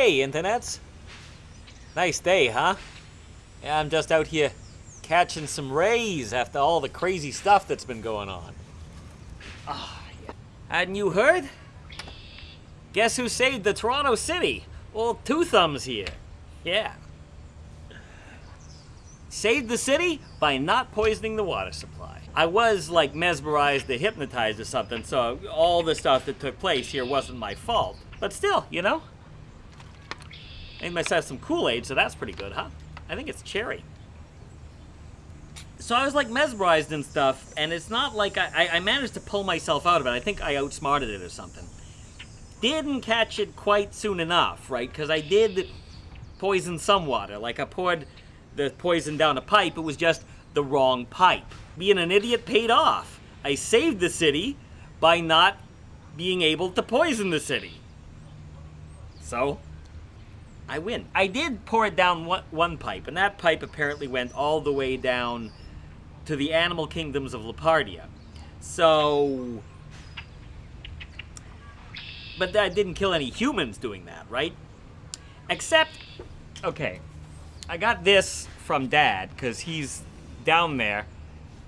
Hey, internets. Nice day, huh? Yeah, I'm just out here catching some rays after all the crazy stuff that's been going on. Ah, yeah. Hadn't you heard? Guess who saved the Toronto City? Well, Two Thumbs here. Yeah. Saved the city by not poisoning the water supply. I was like mesmerized or hypnotized or something, so all the stuff that took place here wasn't my fault. But still, you know? I made myself some Kool-Aid, so that's pretty good, huh? I think it's cherry. So I was like mesmerized and stuff, and it's not like I, I managed to pull myself out of it. I think I outsmarted it or something. Didn't catch it quite soon enough, right? Because I did poison some water. Like I poured the poison down a pipe, it was just the wrong pipe. Being an idiot paid off. I saved the city by not being able to poison the city. So, I win. I did pour it down one, one pipe, and that pipe apparently went all the way down to the animal kingdoms of Lepardia. So, but that didn't kill any humans doing that, right? Except, okay, I got this from Dad, because he's down there,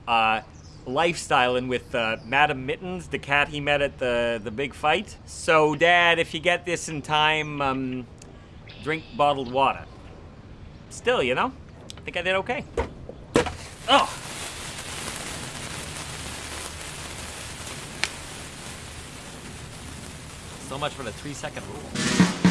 uh, lifestyling with uh, Madam Mittens, the cat he met at the, the big fight. So, Dad, if you get this in time, um, drink bottled water. Still, you know, I think I did okay. Oh! So much for the three second rule.